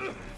Ugh.